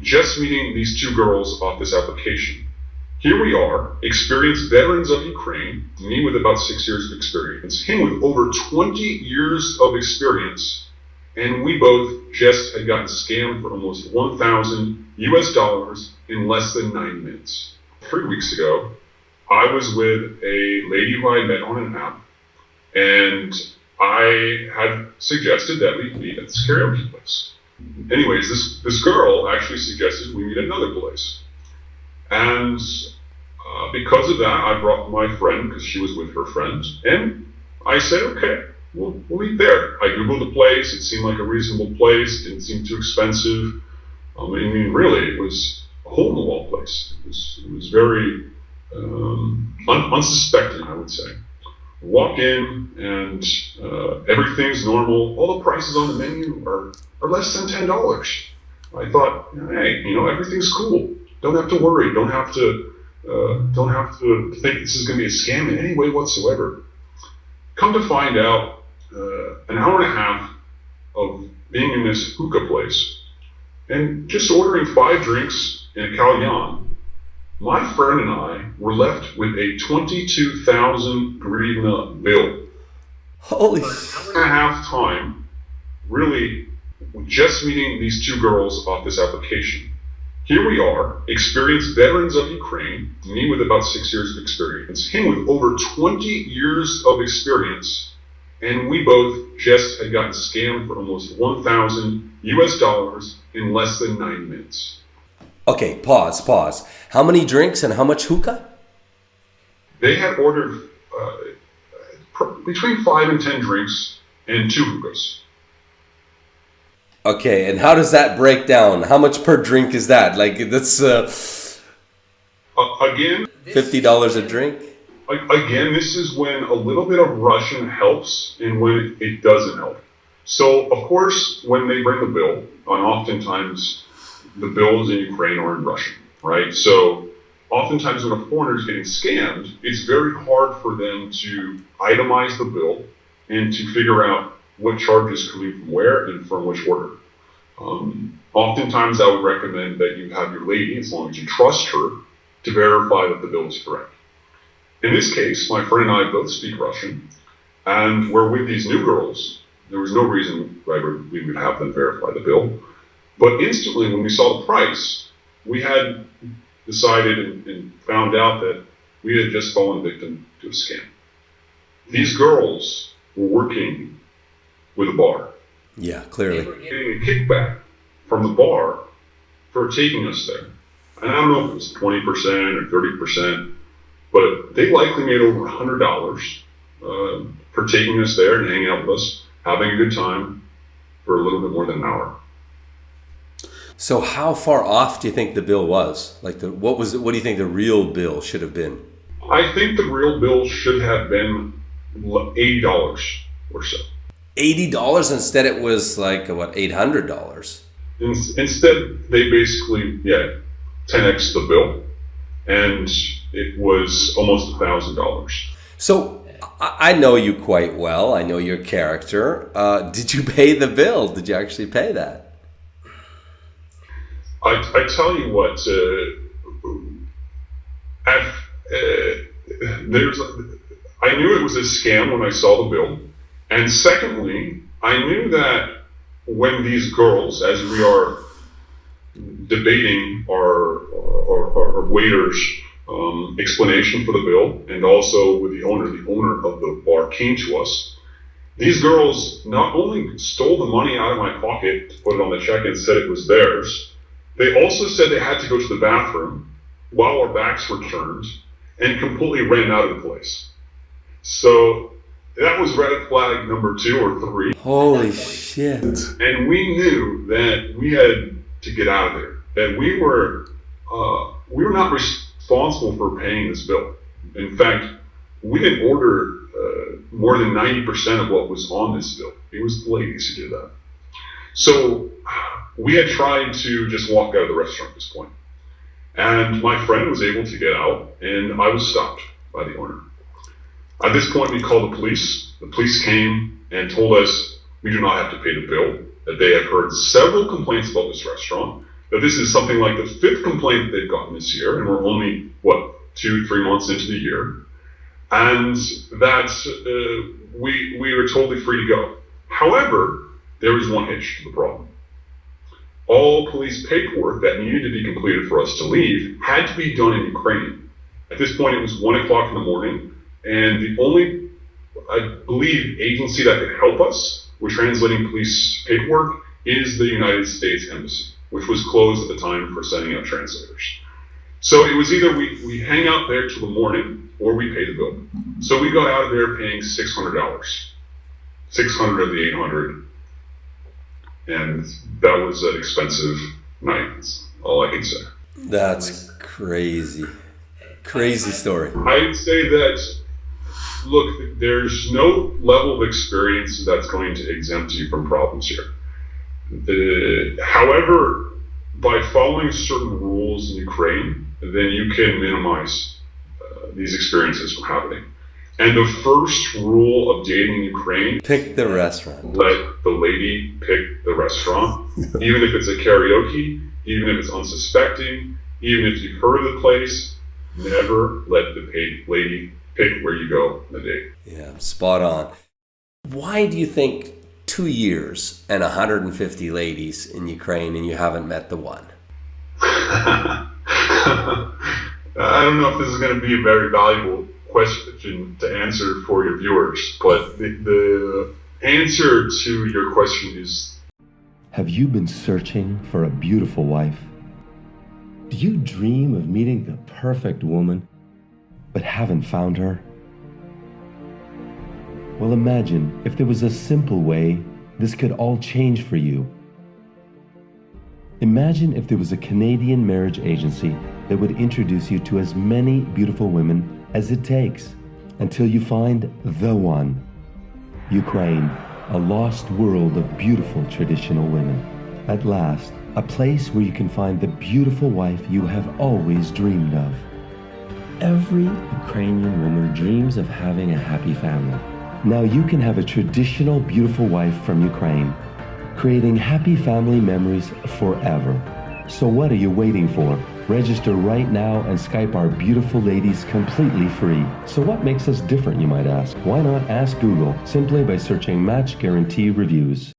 just meeting these two girls off this application. Here we are, experienced veterans of Ukraine, me with about six years of experience, him with over 20 years of experience, and we both just had gotten scammed for almost 1,000 US dollars in less than nine minutes. Three weeks ago, I was with a lady who I met on an app, and I had suggested that we meet at this karaoke place. Anyways, this, this girl actually suggested we meet another place. And uh, because of that, I brought my friend because she was with her friend, and I said, okay, we'll, we'll meet there. I googled the place; it seemed like a reasonable place. Didn't seem too expensive. Um, I mean, really, it was a hole-in-the-wall place. It was, it was very um, un- unsuspecting, I would say. Walk in, and uh, everything's normal. All the prices on the menu are, are less than ten dollars. I thought, hey, you know, everything's cool. Don't have to worry. Don't have to uh, don't have to think this is going to be a scam in any way whatsoever. Come to find out, uh, an hour and a half of being in this hookah place and just ordering five drinks and a kalyan, my friend and I were left with a 22,000 hryvnia bill. Holy An hour and a half time, really, just meeting these two girls off this application. Here we are, experienced veterans of Ukraine, me with about six years of experience, him with over 20 years of experience, and we both just had gotten scammed for almost 1,000 US dollars in less than nine minutes. Okay, pause, pause. How many drinks and how much hookah? They had ordered uh, pr- between five and ten drinks and two hookahs. Okay, and how does that break down? How much per drink is that? Like that's uh, Uh, again, fifty dollars a drink. Again, this is when a little bit of Russian helps and when it doesn't help. So, of course, when they bring the bill, and oftentimes the bills in Ukraine are in Russian, right? So, oftentimes when a foreigner is getting scammed, it's very hard for them to itemize the bill and to figure out what charge is coming from where and from which order. Um, oftentimes, I would recommend that you have your lady, as long as you trust her, to verify that the bill is correct. In this case, my friend and I both speak Russian, and we're with these new girls. There was no reason why we would have them verify the bill. But instantly, when we saw the price, we had decided and, and found out that we had just fallen victim to a scam. These girls were working with a bar, Yeah, clearly. getting a kickback from the bar for taking us there. And I don't know if it was 20% or 30%, but they likely made over $100 uh, for taking us there and hanging out with us, having a good time for a little bit more than an hour. So how far off do you think the bill was? Like the what was what do you think the real bill should have been? I think the real bill should have been $80 or so. Eighty dollars instead. It was like what eight hundred dollars. In, instead, they basically, yeah, 10x the bill, and it was almost $1,000. So I I know you quite well. I know your character. Uh, did you pay the bill? Did you actually pay that? I, I tell you what, uh, at, uh, there's, I knew it was a scam when I saw the bill, and secondly, I knew that when these girls, as we are debating our, our, our, our waiter's um, explanation for the bill, and also with the owner, the owner of the bar came to us. These girls not only stole the money out of my pocket to put it on the check and said it was theirs, they also said they had to go to the bathroom while our backs were turned and completely ran out of the place. So that was red flag number two or three. Holy shit! And we knew that we had to get out of there. That we were uh, we were not responsible for paying this bill. In fact, we didn't order uh, more than ninety percent of what was on this bill. It was the ladies who did that. So we had tried to just walk out of the restaurant at this point. And my friend was able to get out, and I was stopped by the owner. At this point, we called the police. The police came and told us we do not have to pay the bill, that they have heard several complaints about this restaurant, that this is something like the fifth complaint they've gotten this year, and we're only, what, two, three months into the year, and that uh, we, we are totally free to go. However, there is one hitch to the problem. All police paperwork that needed to be completed for us to leave had to be done in Ukrainian. At this point, it was one o'clock in the morning, and the only, I believe, agency that could help us with translating police paperwork is the United States Embassy, which was closed at the time for sending out translators. So it was either we, we hang out there till the morning or we pay the bill. So we got out of there paying six hundred dollars, six hundred of the eight hundred, and that was an expensive night. That's all I can say. That's crazy, crazy story. I'd say that look, there's no level of experience that's going to exempt you from problems here. The, however, by following certain rules in Ukraine, then you can minimize uh, these experiences from happening. And the first rule of dating in Ukraine pick the restaurant. Let the lady pick the restaurant, even if it's a karaoke, even if it's unsuspecting, even if you've heard of the place. Never let the lady pick where you go on the date. Yeah, spot on. Why do you think two years and 150 ladies in Ukraine and you haven't met the one? I don't know if this is going to be a very valuable question to answer for your viewers, but the, the answer to your question is Have you been searching for a beautiful wife? Do you dream of meeting the perfect woman, but haven't found her? Well, imagine if there was a simple way this could all change for you. Imagine if there was a Canadian marriage agency that would introduce you to as many beautiful women as it takes until you find the one. Ukraine, a lost world of beautiful traditional women. At last, a place where you can find the beautiful wife you have always dreamed of. Every Ukrainian woman dreams of having a happy family. Now you can have a traditional beautiful wife from Ukraine, creating happy family memories forever. So what are you waiting for? Register right now and Skype our beautiful ladies completely free. So what makes us different, you might ask? Why not ask Google simply by searching Match Guarantee Reviews?